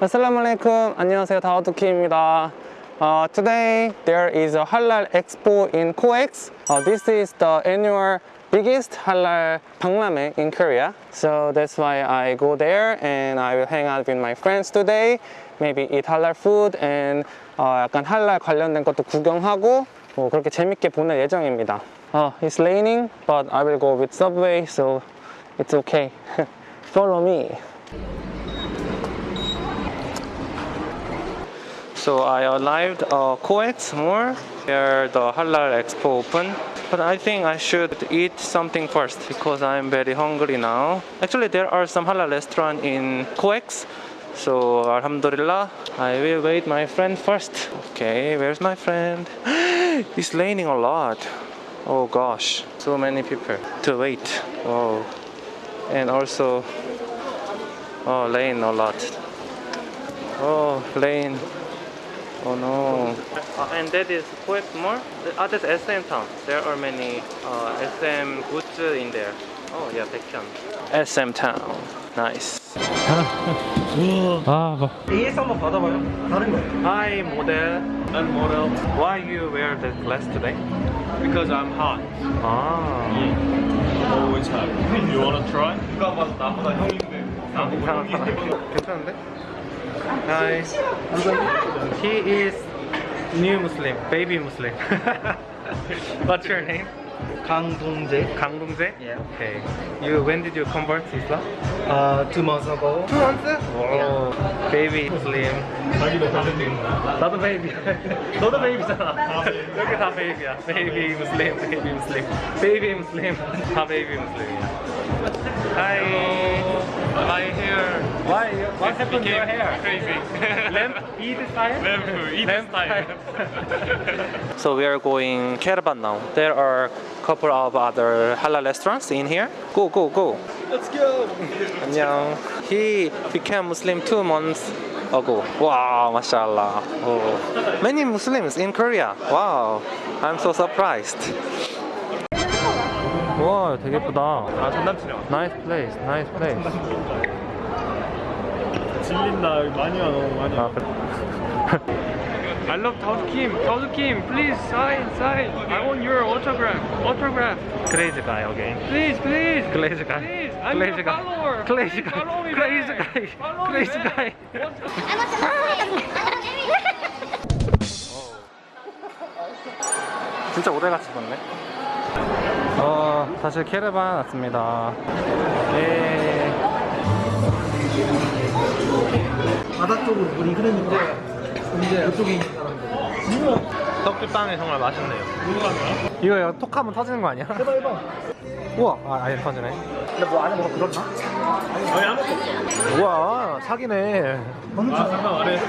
Assalamu alaikum. 안녕하세요. 다와두키입니다. Uh, today there is a halal expo in COEX. Uh, this is the annual biggest halal 박람회 in Korea. So that's why I go there and I will hang out with my friends today. Maybe eat halal food and 어, 약간 할랄 관련된 것도 구경하고 뭐 그렇게 재밌게 보낼 예정입니다. Uh, it's raining, but I will go with subway, so it's okay. Follow me. So I arrived uh, COEX Mall where the Halal Expo open. But I think I should eat something first because I'm very hungry now. Actually, there are some halal restaurant in COEX. So Alhamdulillah, I will wait my friend first. Okay, where's my friend? it's raining a lot. Oh gosh, so many people to wait. Oh, and also, oh, rain a lot. Oh, rain. Oh no. Uh, and that is Coex Mall? Ah, that's SM Town. There are many uh, SM goods in there. Oh yeah, section. SM Town. Nice. 아, 뭐. AS 한번 받아봐요. 다른 거예요. Hi, model. I'm model Why you wear the glass today? because I'm hot. 아, Always hot. You wanna try? 누가 봐도 나보다 형인데. 이상한 사람. 괜찮은데? Hi. He is new Muslim, baby Muslim. What's your name? 강동재. 강동재? Yeah. Okay. You when did you convert to Islam? Uh, two months ago. Two months? Wow. Baby Muslim. 자기도 잘생긴 나도 베이비. 너도 베이비잖아. 여기 다 베이비야. 베이비 무슬림, 베이비 무슬림, 베이비 무슬림. 다 베이비 무슬림이야. Hi. My hair. Why? What happened to your hair? Crazy. Lamp Eid style? Lamp Eid Lamp style. so we are going caravan now. There are a couple of other halal restaurants in here. Go, go, go. Let's go. 안녕. He became Muslim two months ago. Wow, mashallah. Oh. Many Muslims in Korea. Wow. I'm so surprised. 와, 되게 예쁘다. 아 전남친이야. Nice place, nice place. 질린다. 여기 많이 와 너무 많이 아, 와. 그래. I love Kim. Tao Kim, please sign, sign. I want your autograph. Autograph. Crazy guy again. Please, please. Crazy guy. Please. I'm Crazy your guy. follower. Crazy Please guy. follow me Crazy back. guy. Follow me Crazy back. guy. 진짜 오래 같이 봤네. 어, 다시 캐르반 왔습니다. 예. 바다 쪽으로 물이 흐르니까 이제 이쪽에 있는 사람들. 떡볶이빵이 정말 맛있네요. 이거 이거 톡 하면 터지는 거 아니야? 해봐 해봐. 우와, 아, 아예 터지네. 근데 뭐 안에 뭐가 들었나? 아니 아무것도 없어. 우와, 사기네. 어느 아 잠깐 안 해.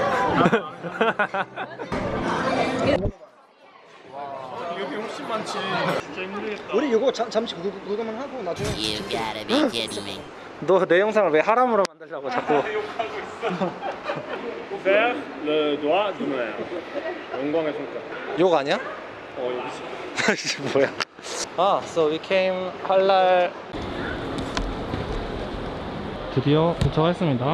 많지. 진짜 힘들겠다. 우리 이거 잠, 잠시 구- 구경만 하고 나중에 You gotta be kidding me. 너내 영상을 왜 하람으로 만들려고 자꾸. Faire le doigt de mer. 영광의 손가락. 욕 아니야? 어. 이게 뭐야? 아, so we came 할랄 드디어 도착했습니다.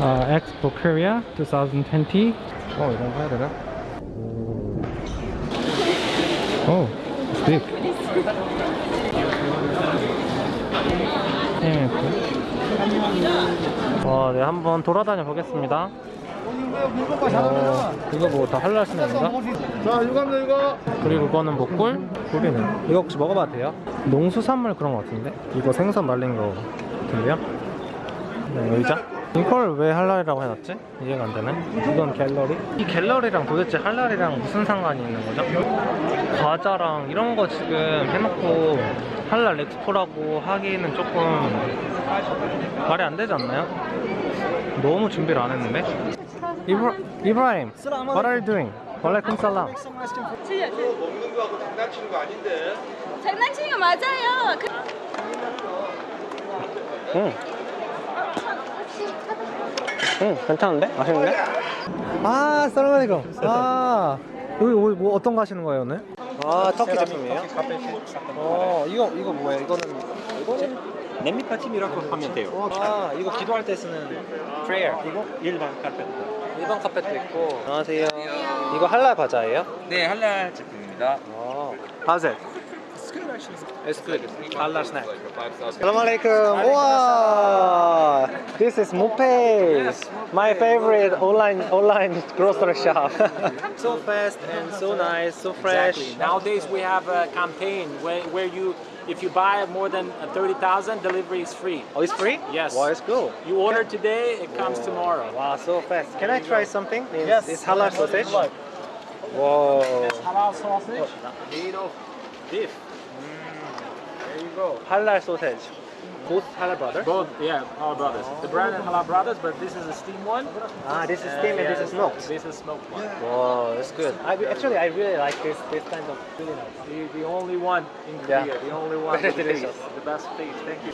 아, Expo Korea 2020. 어, 이런 거 해야 되나? 오, it's big. 네, 와, 네, 한번 돌아다녀 보겠습니다. 어, 이거 뭐다 스낵인가? 자 이거 합니다 이거. 그리고 그거는 목골? 고기는 이거 혹시 먹어봐도 돼요? 농수산물 그런 거 같은데? 이거 생선 말린 거 같은데요? 네, 의자? 이걸 왜 할랄이라고 해놨지? 이해가 안 되네 이건 갤러리? 이 갤러리랑 도대체 할랄이랑 무슨 상관이 있는 거죠? 과자랑 이런 거 지금 해놓고 할랄 엑스포라고 하기는 조금 말이 안 되지 않나요? 너무 준비를 안 했는데? 이브라, 이브라임, what are you doing? walaikum salam. 장난치는 거 맞아요. 그... 응. 응, 괜찮은데? 맛있는데? 아, 살라말리쿰. 아, 여기 뭐, 뭐 어떤 거 하시는 거예요, 오늘? 아, 터키 제품이에요? 어, 이거, 이거 뭐예요? 이거는, 이거는? 냄비파 TV라고 하면 돼요. 아 이거 기도할 때 쓰는 prayer. 이거 일반 카페트. 일반 카펫도 있고. 안녕하세요. 이거 할랄 과자예요? 네, 할랄 제품입니다. 어. How's it? It's good. Halal snack. Assalamualaikum. Wow. This is Mopay. My favorite online online grocery shop. so fast and so nice, so fresh. Exactly. Nowadays we have a campaign where, where you, if you buy more than uh, 30,000, delivery is free. Oh, it's free? Yes. Wow, it's cool. You order today, it comes tomorrow. Wow, so fast. Can I try something? It's, Yes. It's halal sausage. Whoa. Halal sausage made of beef. There you go. Halal sausage. Both halal brothers. Both, yeah, Halal Brothers. The brand is Halal Brothers, but this is a steam one. Ah, this is Uh, steam and yeah, this is smoked. This is smoked one. Wow, that's good. I, actually, I really like this this kind of really nice. The, the only one in Yeah. Korea. The only one. Very with delicious. taste, The best taste. Thank you.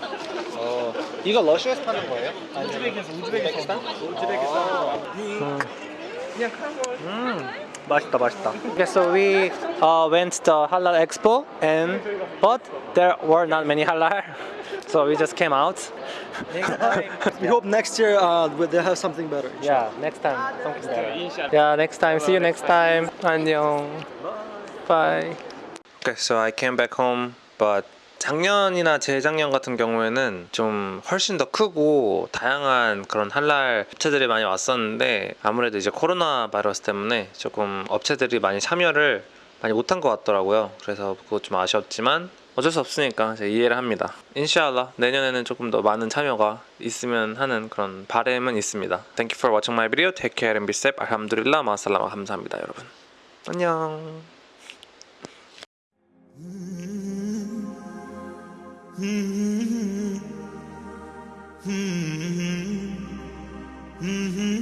어, 이거 러시아에서 파는 거예요? 우즈베키스탄, 우즈베키스탄. 우즈베키스탄. 음, 맛있다, 맛 Basta. Okay, so we uh, went to Halal Expo and but there were not many halal, so we just came out. we hope next year uh, they'll have something better. Yeah, next time something better. Yeah, next time. See you next time. Annyeong. Bye. Okay, so I came back home, but 작년이나 재작년 같은 경우에는 좀 훨씬 더 크고 다양한 그런 할랄 업체들이 많이 왔었는데 아무래도 이제 코로나 바이러스 때문에 조금 업체들이 많이 참여를 많이 못한 것 같더라고요. 그래서 그거 좀 아쉬웠지만 어쩔 수 없으니까 제가 이해를 합니다. 인샤알라 내년에는 조금 더 많은 참여가 있으면 하는 그런 바램은 있습니다. Thank you for watching my video. Take care and be safe. 알함두릴라 마살라마 감사합니다, 여러분. 안녕. Mm-hmm. mm-hmm. mm-hmm. mm-hmm.